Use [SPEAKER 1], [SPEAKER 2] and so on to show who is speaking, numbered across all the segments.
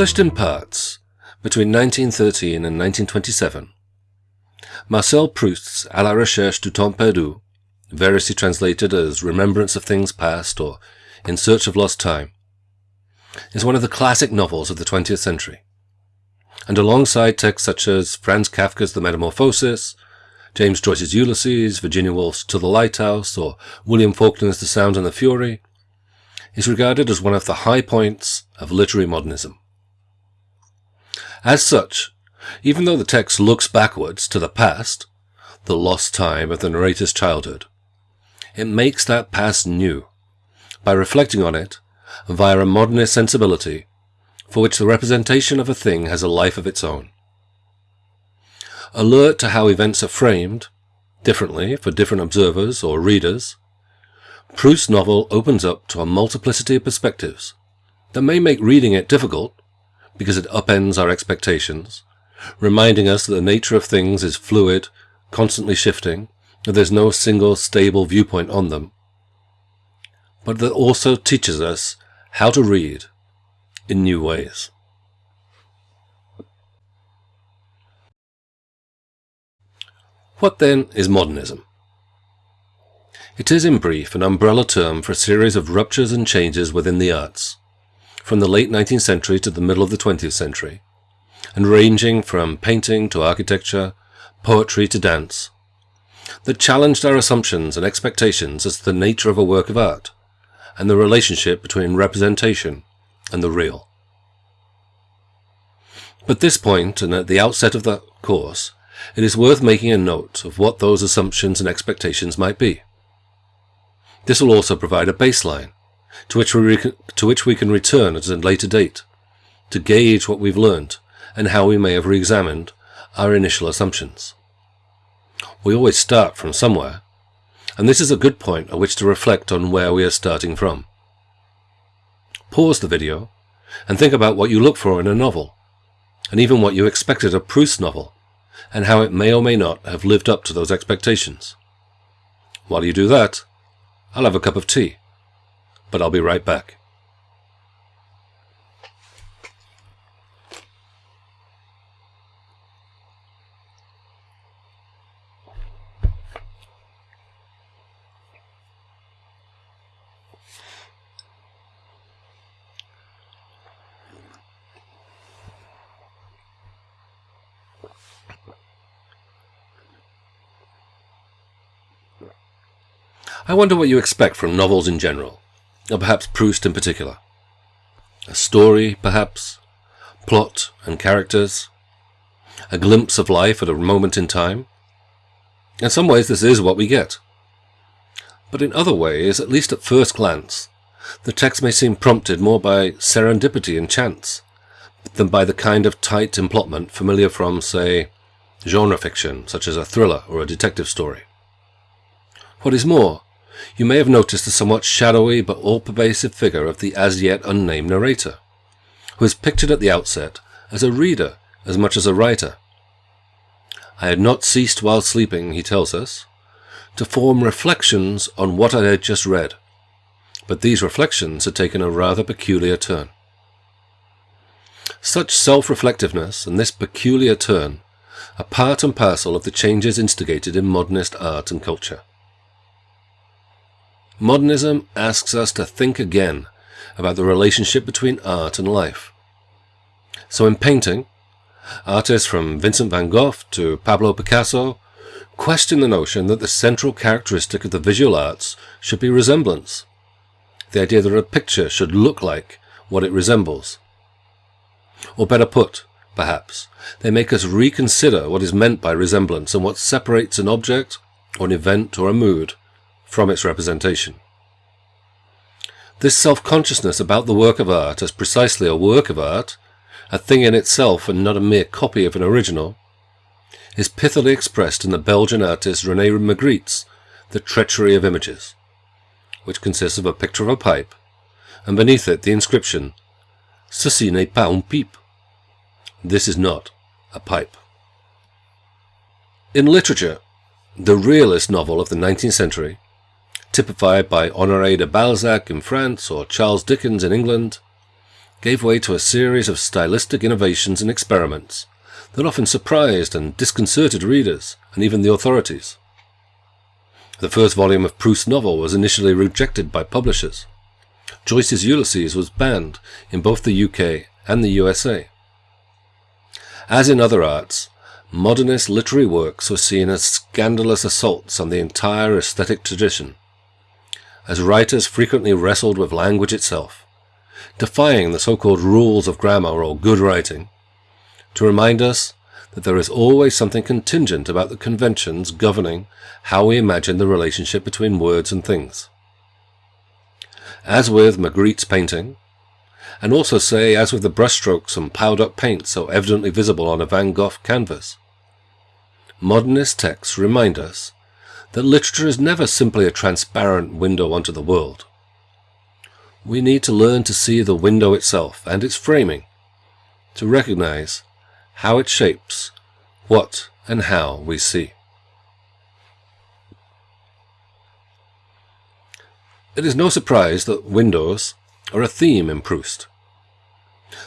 [SPEAKER 1] Published in parts between 1913 and 1927, Marcel Proust's À la recherche du temps perdu, variously translated as Remembrance of Things Past or In Search of Lost Time, is one of the classic novels of the 20th century. And alongside texts such as Franz Kafka's The Metamorphosis, James Joyce's Ulysses, Virginia Woolf's To the Lighthouse, or William Faulkner's The Sound and the Fury, is regarded as one of the high points of literary modernism. As such, even though the text looks backwards to the past, the lost time of the narrator's childhood, it makes that past new by reflecting on it via a modernist sensibility for which the representation of a thing has a life of its own. Alert to how events are framed, differently for different observers or readers, Proust's novel opens up to a multiplicity of perspectives that may make reading it difficult because it upends our expectations, reminding us that the nature of things is fluid, constantly shifting, that there's no single stable viewpoint on them, but that also teaches us how to read in new ways. What then is modernism? It is, in brief, an umbrella term for a series of ruptures and changes within the arts, from the late 19th century to the middle of the 20th century, and ranging from painting to architecture, poetry to dance, that challenged our assumptions and expectations as to the nature of a work of art, and the relationship between representation and the real. But this point, and at the outset of the course, it is worth making a note of what those assumptions and expectations might be. This will also provide a baseline to which we, to which we can return at a later date to gauge what we've learned and how we may have re-examined our initial assumptions. We always start from somewhere, and this is a good point at which to reflect on where we are starting from. Pause the video and think about what you look for in a novel, and even what you expected of Proust's novel, and how it may or may not have lived up to those expectations. While you do that, I'll have a cup of tea, but I'll be right back. I wonder what you expect from novels in general, or perhaps Proust in particular. A story, perhaps, plot and characters, a glimpse of life at a moment in time. In some ways this is what we get. But in other ways, at least at first glance, the text may seem prompted more by serendipity and chance than by the kind of tight emplotment familiar from, say, genre fiction, such as a thriller or a detective story. What is more, you may have noticed the somewhat shadowy but all-pervasive figure of the as-yet unnamed narrator, who is pictured at the outset as a reader as much as a writer. I had not ceased while sleeping, he tells us, to form reflections on what I had just read, but these reflections had taken a rather peculiar turn. Such self-reflectiveness and this peculiar turn are part and parcel of the changes instigated in modernist art and culture. Modernism asks us to think again about the relationship between art and life. So in painting, artists from Vincent van Gogh to Pablo Picasso question the notion that the central characteristic of the visual arts should be resemblance. The idea that a picture should look like what it resembles. Or better put, perhaps, they make us reconsider what is meant by resemblance and what separates an object, or an event, or a mood from its representation. This self-consciousness about the work of art as precisely a work of art, a thing in itself and not a mere copy of an original, is pithily expressed in the Belgian artist René Magritte's The Treachery of Images, which consists of a picture of a pipe, and beneath it the inscription, Ceci n'est pas un pipe. This is not a pipe. In literature, the realist novel of the 19th century typified by Honoré de Balzac in France or Charles Dickens in England, gave way to a series of stylistic innovations and experiments that often surprised and disconcerted readers and even the authorities. The first volume of Proust's novel was initially rejected by publishers. Joyce's Ulysses was banned in both the UK and the USA. As in other arts, modernist literary works were seen as scandalous assaults on the entire aesthetic tradition, as writers frequently wrestled with language itself, defying the so-called rules of grammar or good writing, to remind us that there is always something contingent about the conventions governing how we imagine the relationship between words and things. As with Magritte's painting, and also say as with the brushstrokes and piled up paint so evidently visible on a Van Gogh canvas. Modernist texts remind us that literature is never simply a transparent window onto the world. We need to learn to see the window itself and its framing, to recognize how it shapes what and how we see. It is no surprise that windows are a theme in Proust.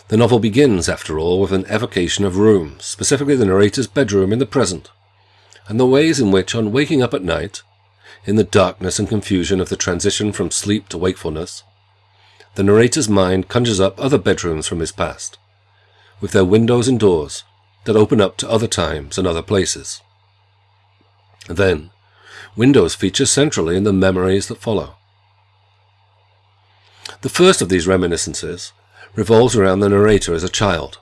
[SPEAKER 1] The novel begins, after all, with an evocation of rooms, specifically the narrator's bedroom in the present, and the ways in which, on waking up at night, in the darkness and confusion of the transition from sleep to wakefulness, the narrator's mind conjures up other bedrooms from his past, with their windows and doors that open up to other times and other places. Then, windows feature centrally in the memories that follow. The first of these reminiscences revolves around the narrator as a child,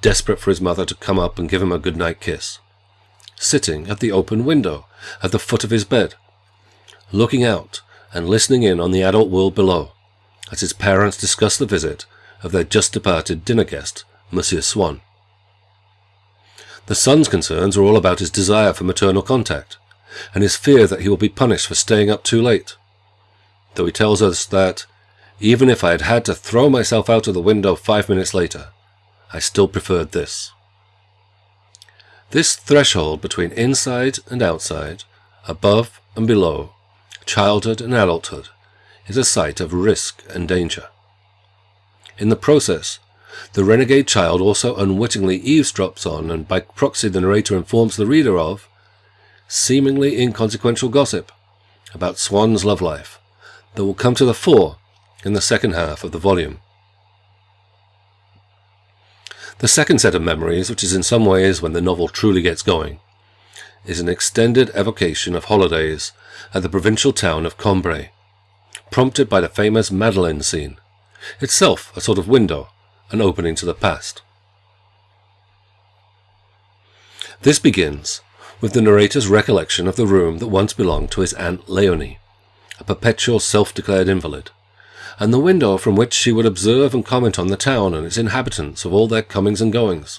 [SPEAKER 1] desperate for his mother to come up and give him a goodnight kiss, sitting at the open window at the foot of his bed, looking out and listening in on the adult world below, as his parents discuss the visit of their just departed dinner guest, Monsieur Swann. The son's concerns are all about his desire for maternal contact, and his fear that he will be punished for staying up too late. Though he tells us that, even if I had had to throw myself out of the window five minutes later, I still preferred this. This threshold between inside and outside, above and below, childhood and adulthood, is a site of risk and danger. In the process, the renegade child also unwittingly eavesdrops on, and by proxy the narrator informs the reader of, seemingly inconsequential gossip about Swann's love life that will come to the fore in the second half of the volume. The second set of memories, which is in some ways when the novel truly gets going, is an extended evocation of holidays at the provincial town of Combray, prompted by the famous Madeleine scene, itself a sort of window, an opening to the past. This begins with the narrator's recollection of the room that once belonged to his Aunt Leonie, a perpetual self-declared invalid, and the window from which she would observe and comment on the town and its inhabitants of all their comings and goings.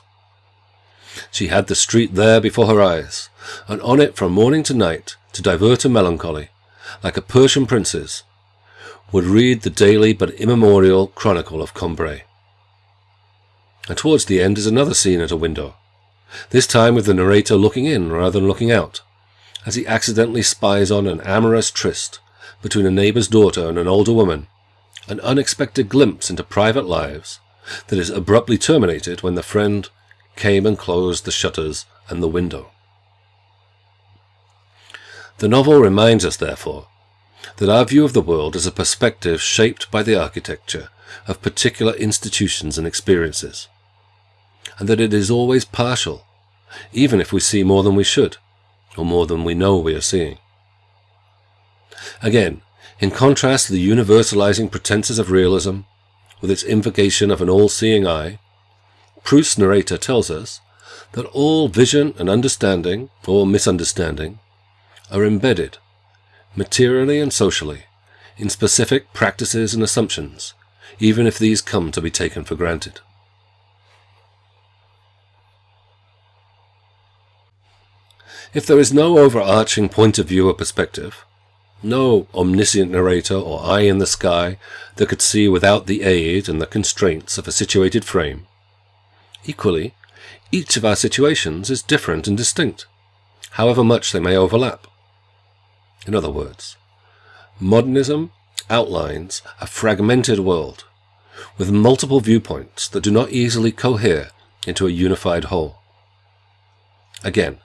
[SPEAKER 1] She had the street there before her eyes, and on it from morning to night, to divert her melancholy, like a Persian princess, would read the daily but immemorial chronicle of Combray. And towards the end is another scene at a window, this time with the narrator looking in rather than looking out, as he accidentally spies on an amorous tryst between a neighbour's daughter and an older woman, an unexpected glimpse into private lives that is abruptly terminated when the friend came and closed the shutters and the window. The novel reminds us, therefore, that our view of the world is a perspective shaped by the architecture of particular institutions and experiences, and that it is always partial, even if we see more than we should, or more than we know we are seeing. Again, in contrast to the universalizing pretenses of realism, with its invocation of an all-seeing eye, Proust's narrator tells us that all vision and understanding, or misunderstanding, are embedded, materially and socially, in specific practices and assumptions, even if these come to be taken for granted. If there is no overarching point of view or perspective, no omniscient narrator or eye in the sky that could see without the aid and the constraints of a situated frame. Equally, each of our situations is different and distinct, however much they may overlap. In other words, modernism outlines a fragmented world with multiple viewpoints that do not easily cohere into a unified whole. Again,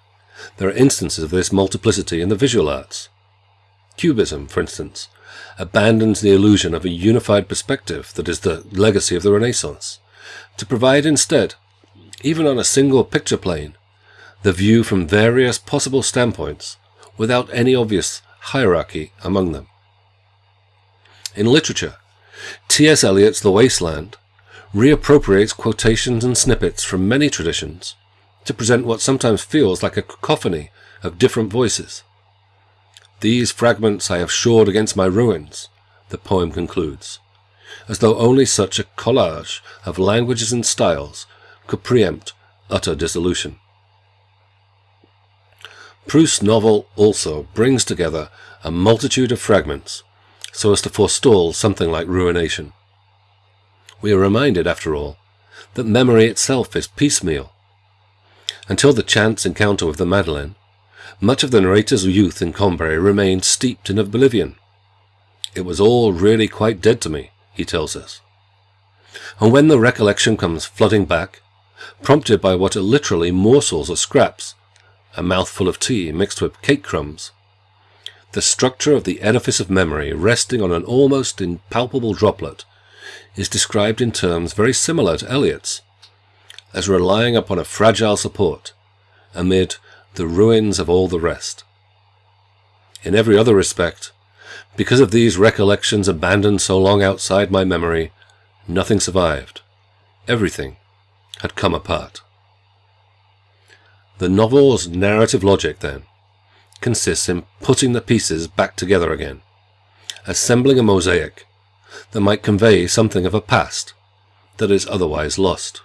[SPEAKER 1] there are instances of this multiplicity in the visual arts. Cubism, for instance, abandons the illusion of a unified perspective that is the legacy of the Renaissance, to provide instead, even on a single picture plane, the view from various possible standpoints without any obvious hierarchy among them. In literature, T.S. Eliot's The Wasteland reappropriates quotations and snippets from many traditions to present what sometimes feels like a cacophony of different voices. These fragments I have shored against my ruins, the poem concludes, as though only such a collage of languages and styles could preempt utter dissolution. Proust's novel also brings together a multitude of fragments so as to forestall something like ruination. We are reminded, after all, that memory itself is piecemeal. Until the chance encounter with the Madeleine, much of the narrator's youth in Combray remained steeped in oblivion. It was all really quite dead to me, he tells us. And when the recollection comes flooding back, prompted by what are literally morsels or scraps, a mouthful of tea mixed with cake crumbs, the structure of the edifice of memory resting on an almost impalpable droplet is described in terms very similar to Eliot's, as relying upon a fragile support amid the ruins of all the rest. In every other respect, because of these recollections abandoned so long outside my memory, nothing survived. Everything had come apart. The novel's narrative logic, then, consists in putting the pieces back together again, assembling a mosaic that might convey something of a past that is otherwise lost.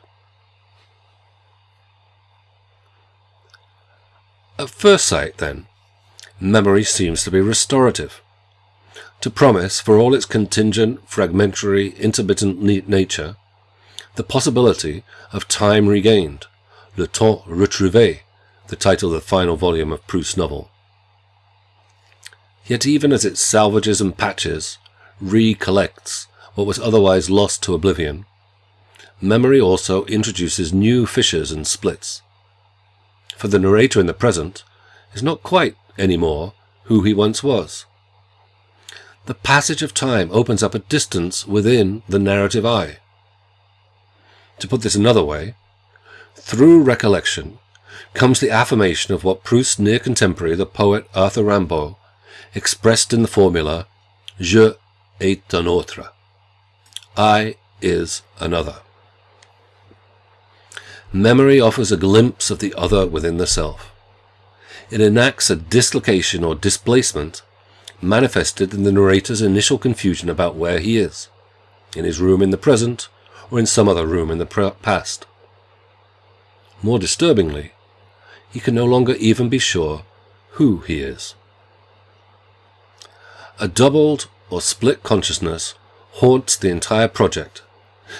[SPEAKER 1] At first sight, then, memory seems to be restorative, to promise, for all its contingent, fragmentary, intermittent nature, the possibility of time regained, le temps retrouvé, the title of the final volume of Proust's novel. Yet even as it salvages and patches, recollects what was otherwise lost to oblivion, memory also introduces new fissures and splits, for the narrator in the present is not quite any more who he once was. The passage of time opens up a distance within the narrative eye. To put this another way, through recollection comes the affirmation of what Proust's near contemporary, the poet Arthur Rimbaud, expressed in the formula Je est un autre. I is another. Memory offers a glimpse of the other within the self. It enacts a dislocation or displacement manifested in the narrator's initial confusion about where he is, in his room in the present or in some other room in the past. More disturbingly, he can no longer even be sure who he is. A doubled or split consciousness haunts the entire project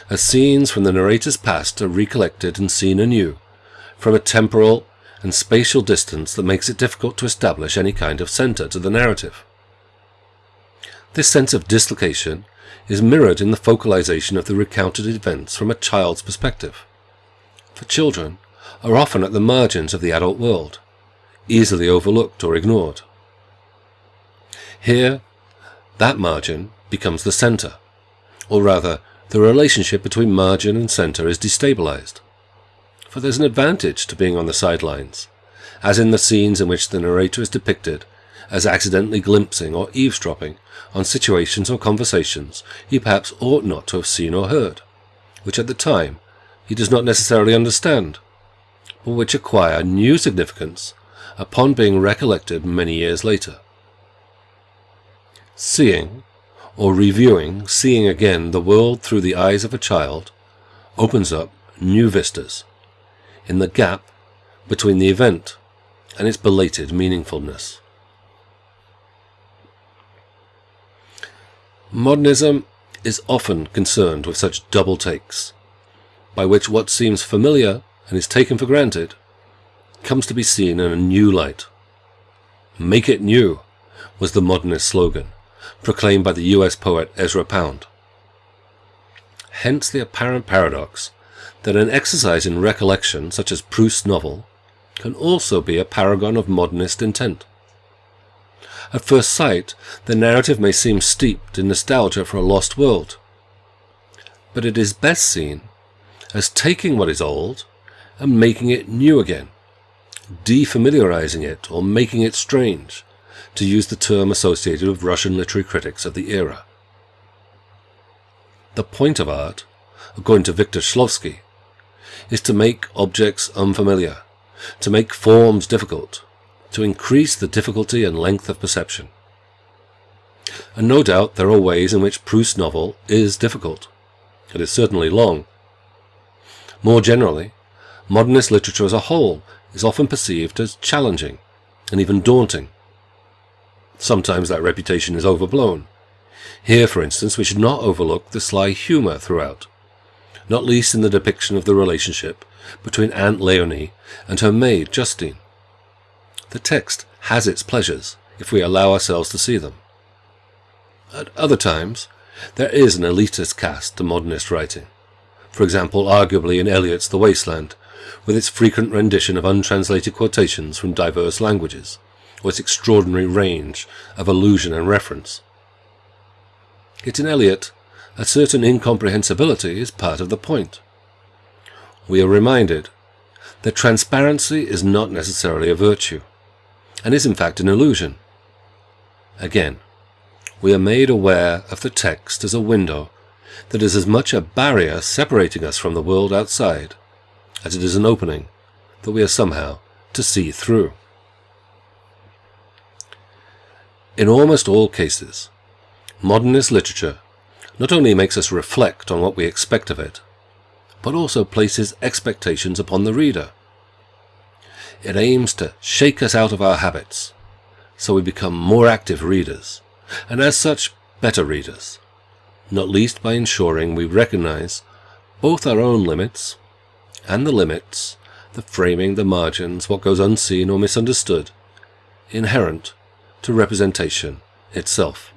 [SPEAKER 1] as scenes from the narrator's past are recollected and seen anew, from a temporal and spatial distance that makes it difficult to establish any kind of centre to the narrative. This sense of dislocation is mirrored in the focalization of the recounted events from a child's perspective. For children are often at the margins of the adult world, easily overlooked or ignored. Here, that margin becomes the centre, or rather the relationship between margin and centre is destabilized. For there's an advantage to being on the sidelines, as in the scenes in which the narrator is depicted as accidentally glimpsing or eavesdropping on situations or conversations he perhaps ought not to have seen or heard, which at the time he does not necessarily understand, but which acquire new significance upon being recollected many years later. Seeing or reviewing, seeing again the world through the eyes of a child, opens up new vistas in the gap between the event and its belated meaningfulness. Modernism is often concerned with such double takes, by which what seems familiar and is taken for granted comes to be seen in a new light. Make it new was the modernist slogan proclaimed by the US poet Ezra Pound. hence the apparent paradox that an exercise in recollection, such as Proust's novel, can also be a paragon of modernist intent. At first sight, the narrative may seem steeped in nostalgia for a lost world, but it is best seen as taking what is old and making it new again, defamiliarizing it or making it strange, to use the term associated with Russian literary critics of the era. The point of art, according to Victor Shklovsky, is to make objects unfamiliar, to make forms difficult, to increase the difficulty and length of perception. And no doubt there are ways in which Proust's novel is difficult. It is certainly long. More generally, modernist literature as a whole is often perceived as challenging and even daunting. Sometimes that reputation is overblown. Here, for instance, we should not overlook the sly humour throughout, not least in the depiction of the relationship between Aunt Leonie and her maid Justine. The text has its pleasures if we allow ourselves to see them. At other times, there is an elitist cast to modernist writing. For example, arguably in Eliot's The Wasteland, with its frequent rendition of untranslated quotations from diverse languages, or its extraordinary range of allusion and reference. Yet in Eliot, a certain incomprehensibility is part of the point. We are reminded that transparency is not necessarily a virtue, and is in fact an illusion. Again, we are made aware of the text as a window that is as much a barrier separating us from the world outside as it is an opening that we are somehow to see through. In almost all cases, modernist literature not only makes us reflect on what we expect of it, but also places expectations upon the reader. It aims to shake us out of our habits, so we become more active readers, and as such, better readers, not least by ensuring we recognize both our own limits and the limits, the framing, the margins, what goes unseen or misunderstood, inherent to representation itself.